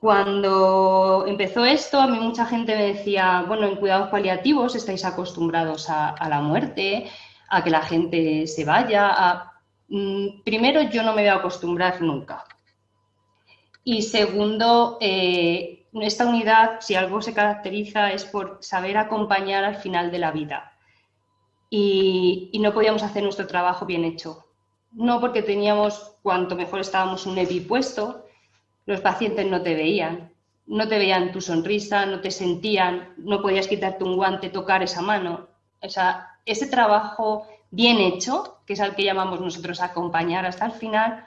Cuando empezó esto, a mí mucha gente me decía, bueno, en cuidados paliativos estáis acostumbrados a, la muerte, a que la gente se vaya. Mm, primero, yo no me voy a acostumbrar nunca. Y segundo, eh, esta unidad, si algo se caracteriza, es por saber acompañar al final de la vida. Y, no podíamos hacer nuestro trabajo bien hecho. No porque teníamos, cuanto mejor estábamos un EPI puesto, los pacientes no te veían, no te veían tu sonrisa, no te sentían, no podías quitarte un guante, tocar esa mano. O sea, ese trabajo bien hecho, que es al que llamamos nosotros acompañar hasta el final,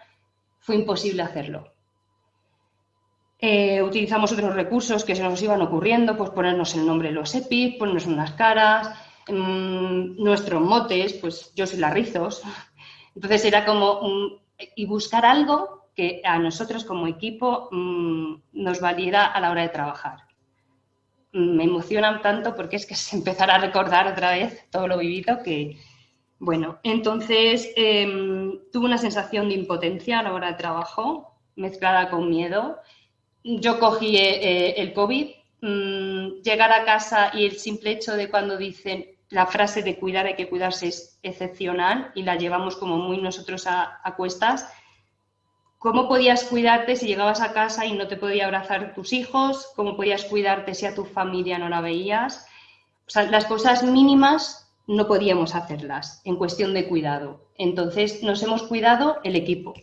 fue imposible hacerlo. Eh, utilizamos otros recursos que se nos iban ocurriendo, pues ponernos el nombre de los EPIs, ponernos unas caras, mm, nuestros motes, pues yo soy la Rizos. Entonces era como, y buscar algo que a nosotros como equipo mm, nos valiera a la hora de trabajar. Mm, me emocionan tanto porque es que es empezar a recordar otra vez todo lo vivido que, bueno, entonces em, tuve una sensación de impotencia a la hora de trabajo, mezclada con miedo, yo cogí eh, eh, el COVID, mm, llegar a casa y el simple hecho de cuando dicen la frase de cuidar hay que cuidarse es excepcional y la llevamos como muy nosotros a, cuestas. ¿Cómo podías cuidarte si llegabas a casa y no te podía abrazar tus hijos? ¿Cómo podías cuidarte si a tu familia no la veías? Las cosas mínimas no podíamos hacerlas en cuestión de cuidado. Entonces nos hemos cuidado el equipo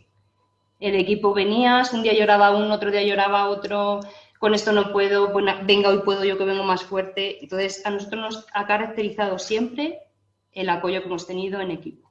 el equipo venías, un día lloraba uno, otro día lloraba otro, con esto no puedo, venga, hoy puedo yo que vengo más fuerte. Entonces, a nosotros nos ha caracterizado siempre el apoyo que hemos tenido en equipo.